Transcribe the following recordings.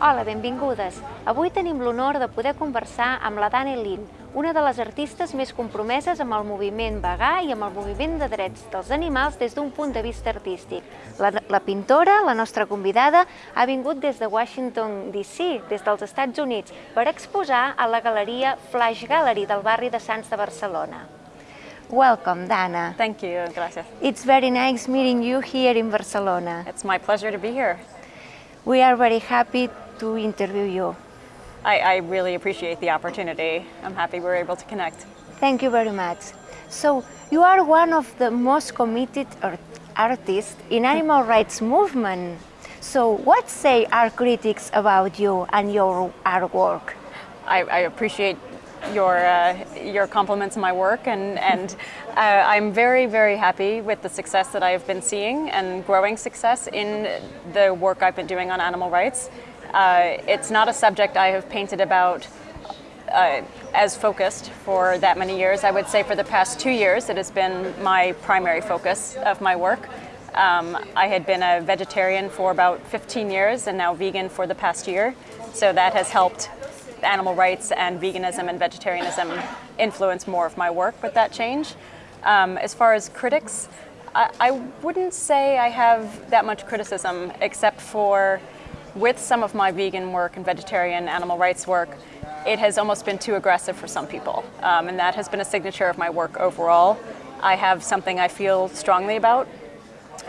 Hola, benvingudes. Avui tenim l'honor de poder conversar amb la Dani Lin, una de les artistes més compromeses amb el moviment vegà i amb el moviment de drets dels animals des d'un punt de vista artístic. La, la pintora, la nostra convidada, ha vingut des de Washington DC, des dels Estats Units, per exposar a la galeria Flash Gallery del barri de Sants de Barcelona. Welcome, Dana. Thank you, gracias. It's very nice meeting you here in Barcelona. It's my pleasure to be here. We are very happy to interview you. I, I really appreciate the opportunity. I'm happy we're able to connect. Thank you very much. So, you are one of the most committed art artists in animal rights movement. So, what say our critics about you and your artwork? I, I appreciate your uh, your compliments on my work, and and uh, I'm very very happy with the success that I've been seeing and growing success in the work I've been doing on animal rights. Uh, it's not a subject I have painted about uh, as focused for that many years. I would say for the past two years it has been my primary focus of my work. Um, I had been a vegetarian for about 15 years and now vegan for the past year. So that has helped animal rights and veganism and vegetarianism influence more of my work with that change. Um, as far as critics, I, I wouldn't say I have that much criticism except for with some of my vegan work and vegetarian animal rights work, it has almost been too aggressive for some people. Um, and that has been a signature of my work overall. I have something I feel strongly about,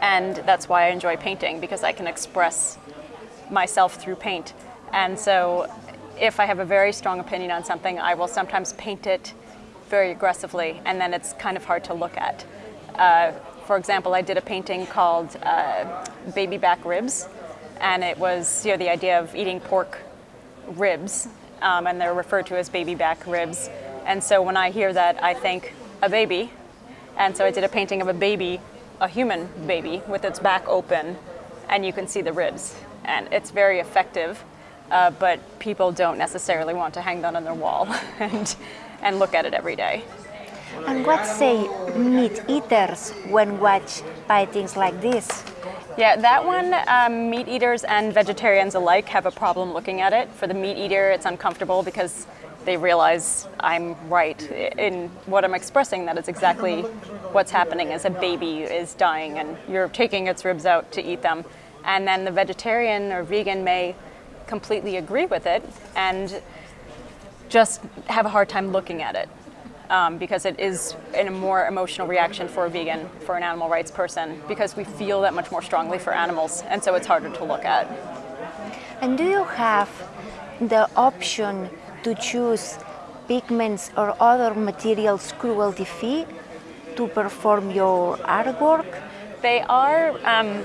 and that's why I enjoy painting, because I can express myself through paint. And so if I have a very strong opinion on something, I will sometimes paint it very aggressively, and then it's kind of hard to look at. Uh, for example, I did a painting called uh, Baby Back Ribs, and it was you know the idea of eating pork ribs, um, and they're referred to as baby back ribs. And so when I hear that, I think a baby, and so I did a painting of a baby, a human baby with its back open, and you can see the ribs, and it's very effective. Uh, but people don't necessarily want to hang that on their wall and and look at it every day. And what say meat eaters when watch paintings like this? Yeah, that one, um, meat eaters and vegetarians alike have a problem looking at it. For the meat eater, it's uncomfortable because they realize I'm right in what I'm expressing, that it's exactly what's happening as a baby is dying and you're taking its ribs out to eat them. And then the vegetarian or vegan may completely agree with it and just have a hard time looking at it um, because it is in a more emotional reaction for a vegan, for an animal rights person, because we feel that much more strongly for animals, and so it's harder to look at. And do you have the option to choose pigments or other materials cruelty-free to perform your artwork? They are um,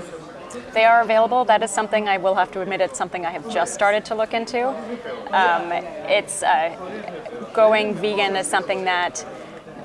they are available. That is something I will have to admit it's something I have just started to look into. Um, it's uh, going vegan is something that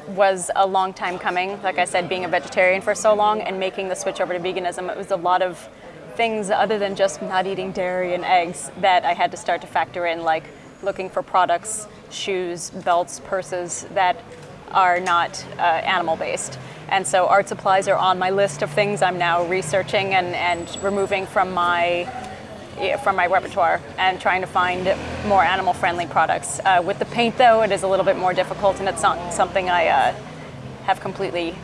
was a long time coming. Like I said, being a vegetarian for so long and making the switch over to veganism, it was a lot of things other than just not eating dairy and eggs that I had to start to factor in, like looking for products, shoes, belts, purses that are not uh, animal based. And so art supplies are on my list of things I'm now researching and, and removing from my from my repertoire and trying to find more animal friendly products. Uh, with the paint though, it is a little bit more difficult and it's not something I uh, have completely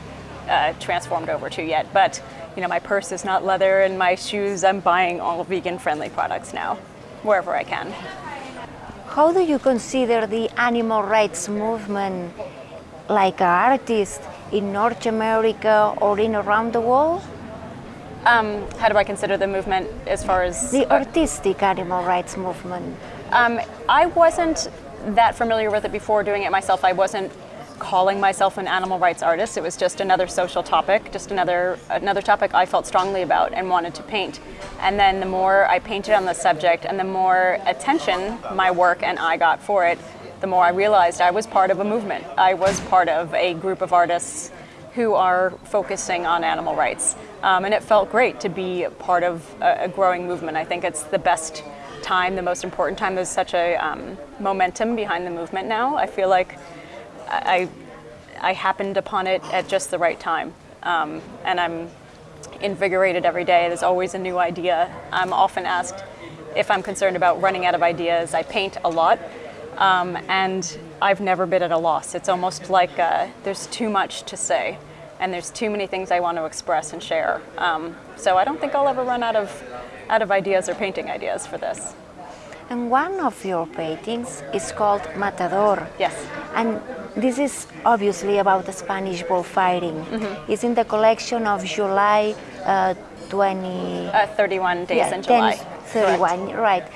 uh, transformed over to yet. But you know, my purse is not leather and my shoes, I'm buying all vegan friendly products now, wherever I can. How do you consider the animal rights movement like an artist in North America or in around the world? Um, how do I consider the movement as far as the artistic animal rights movement? Um, I wasn't that familiar with it before doing it myself. I wasn't calling myself an animal rights artist. It was just another social topic, just another another topic I felt strongly about and wanted to paint. And then the more I painted on the subject and the more attention my work and I got for it, the more I realized I was part of a movement. I was part of a group of artists who are focusing on animal rights. Um, and it felt great to be part of a, a, growing movement. I think it's the best time, the most important time. There's such a um, momentum behind the movement now. I feel like I, I happened upon it at just the right time. um, and I'm invigorated every day. There's always a new idea. I'm often asked if I'm concerned about running out of ideas. I paint a lot, um, and I've never been at a loss. It's almost like uh, there's too much to say, and there's too many things I want to express and share. Um, so I don't think I'll ever run out of out of ideas or painting ideas for this. And one of your paintings is called Matador. Yes. And this is obviously about the Spanish bullfighting. Mm-hmm. It's in the collection of July uh, 20. Uh, 31 days yeah, in July. 10, 31, Correct. right.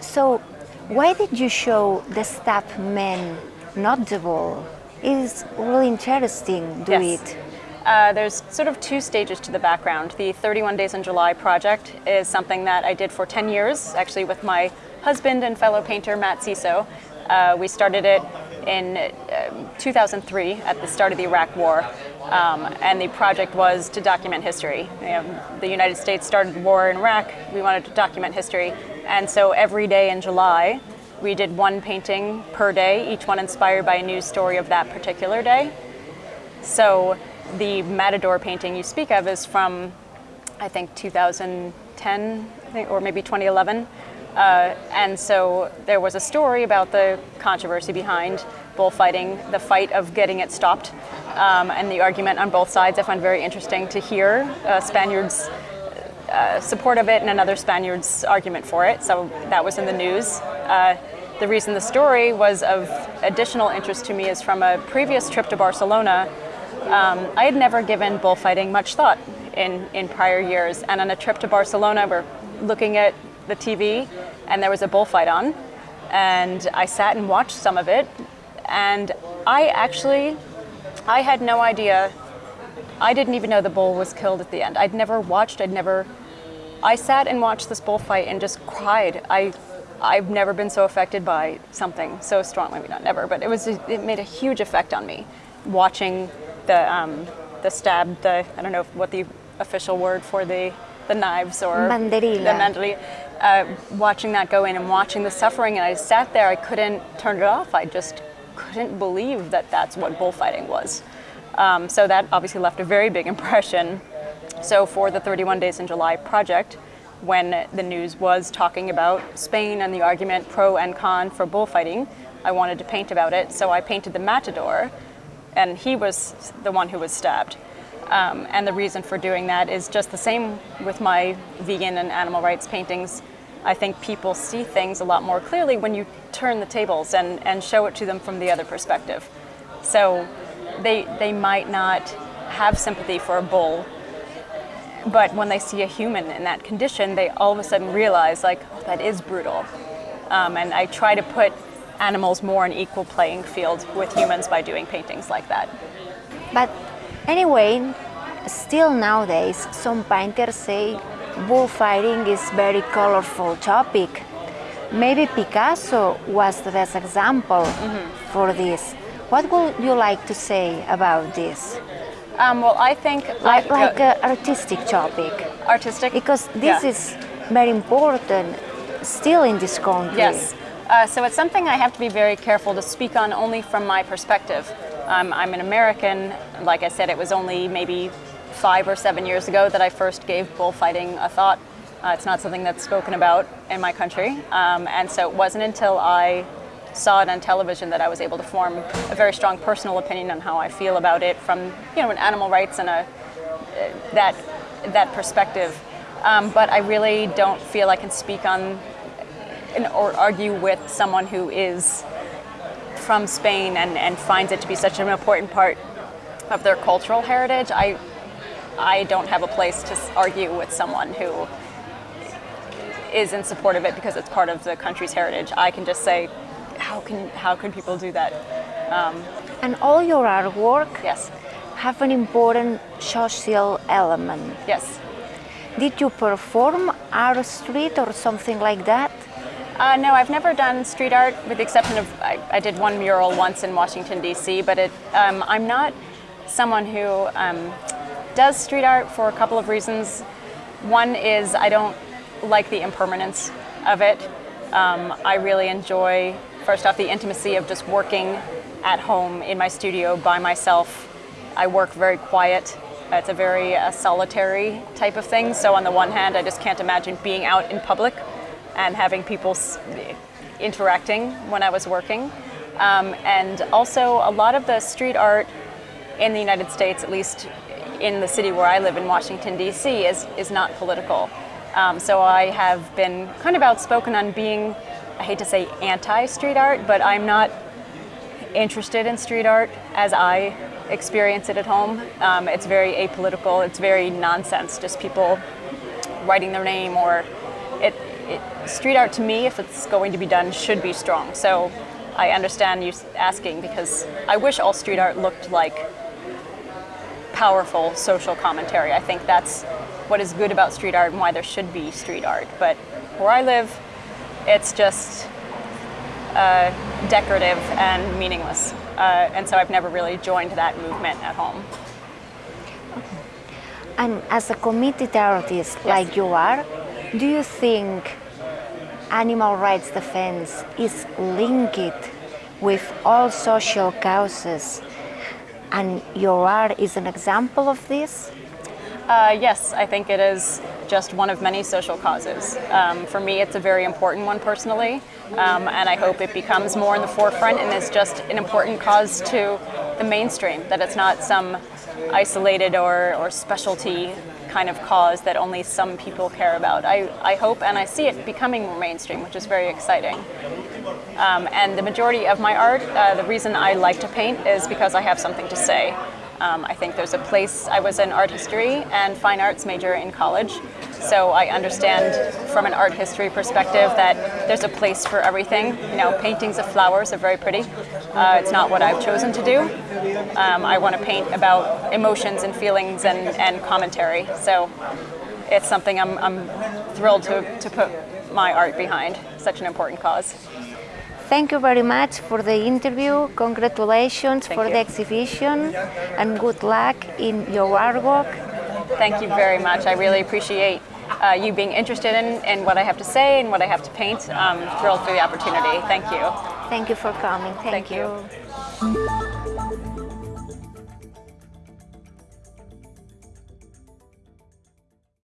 So, why did you show the stabbed men, not the bull? It's really interesting, do Yes. it. Uh, there's sort of two stages to the background. The 31 Days in July project is something that I did for 10 years, actually with my husband and fellow painter Matt Sesow. Uh, we started it in um 2003 at the start of the Iraq War, um, and the project was to document history. You know, the United States started the war in Iraq. We wanted to document history, and so every day in July, we did one painting per day, each one inspired by a news story of that particular day. So the Matador painting you speak of is from, I think, 2010 I think, or maybe 2011. Uh, and so there was a story about the controversy behind bullfighting, the fight of getting it stopped, um, and the argument on both sides. I find very interesting to hear uh, Spaniards' uh, support of it and another Spaniard's argument for it. So that was in the news. Uh, the reason the story was of additional interest to me is from a previous trip to Barcelona. Um, I had never given bullfighting much thought in, in prior years, and on a trip to Barcelona, we're looking at the TV, and there was a bullfight on, and I sat and watched some of it, and I actually, I had no idea. I didn't even know the bull was killed at the end. I'd never watched. I'd never. I sat and watched this bullfight and just cried. I, I've never been so affected by something so strongly. Maybe not never, but it was. It made a huge effect on me, watching the um, the stab. The I don't know what the official word for the the knives or Banderilla. the banderilla. Uh, watching that go in and watching the suffering, and I sat there. I couldn't turn it off. I just couldn't believe that that's what bullfighting was. Um, so that obviously left a very big impression. So for the 31 Days in July project, when the news was talking about Spain and the argument pro and con for bullfighting, I wanted to paint about it. So I painted the matador, and he was the one who was stabbed. Um, and the reason for doing that is just the same with my vegan and animal rights paintings. I think people see things a lot more clearly when you turn the tables and, and show it to them from the other perspective. So they, they might not have sympathy for a bull, but when they see a human in that condition, they all of a sudden realize, like, oh, that is brutal. Um, and I try to put animals more in equal playing field with humans by doing paintings like that. But anyway, still nowadays, some painters say bullfighting is very colorful topic. Maybe Picasso was the best example for this. What would you like to say about this? Um, well, I think Like, I- like an artistic topic, artistic because this Yeah. is very important still in this country. Yes. Uh, so it's something I have to be very careful to speak on only from my perspective. Um, I'm an American. Like I said, it was only maybe five or seven years ago that I first gave bullfighting a thought. Uh, it's not something that's spoken about in my country. Um, and so it wasn't until I saw it on television that I was able to form a very strong personal opinion on how I feel about it from, you know, an animal rights and a, that, that perspective. Um, but I really don't feel I can speak on and, or argue with someone who is from Spain and, and finds it to be such an important part of their cultural heritage. I, I don't have a place to argue with someone who is in support of it because it's part of the country's heritage. I can just say, how can how can people do that? And all your artwork Yes, have an important social element. yes. Did you perform art street or something like that? Uh, no, I've never done street art, with the exception of I, I did one mural once in Washington D.C. But it, um, I'm not someone who um, does street art for a couple of reasons. One is I don't like the impermanence of it. Um, I really enjoy, first off, the intimacy of just working at home in my studio by myself. I work very quiet. It's a very uh, solitary type of thing. So on the one hand, I just can't imagine being out in public and having people interacting when I was working. Um, and also, a lot of the street art in the United States, at least in the city where I live in Washington, D.C., is, is not political. Um, so I have been kind of outspoken on being, I hate to say anti street art, but I'm not interested in street art as I experience it at home. Um, it's very apolitical, it's very nonsense, just people writing their name or it, it, street art to me, if it's going to be done, should be strong. So I understand you asking because I wish all street art looked like powerful social commentary. I think that's what is good about street art and why there should be street art. But where I live, it's just uh, decorative and meaningless. Uh, and so I've never really joined that movement at home. And as a committed artist Yes. like you are, do you think animal rights defense is linked with all social causes? And your art is an example of this? Uh, yes, I think it is just one of many social causes. Um, for me, it's a very important one personally, um, and I hope it becomes more in the forefront and is just an important cause to the mainstream, that it's not some isolated or, or specialty kind of cause that only some people care about. I, I hope and I see it becoming more mainstream, which is very exciting. Um, and the majority of my art, uh, the reason I like to paint is because I have something to say. Um, I think there's a place, I was an art history and fine arts major in college, so I understand from an art history perspective that there's a place for everything. You know, paintings of flowers are very pretty. Uh, it's not what I've chosen to do. Um, I want to paint about emotions and feelings and, and commentary, so it's something I'm, I'm thrilled to, to put my art behind, such an important cause. Thank you very much for the interview. Congratulations Thank for you. the exhibition and good luck in your artwork. Thank you very much. I really appreciate uh, you being interested in, in what I have to say and what I have to paint. I'm thrilled for the opportunity. Thank you. Thank you for coming. Thank, Thank you. you.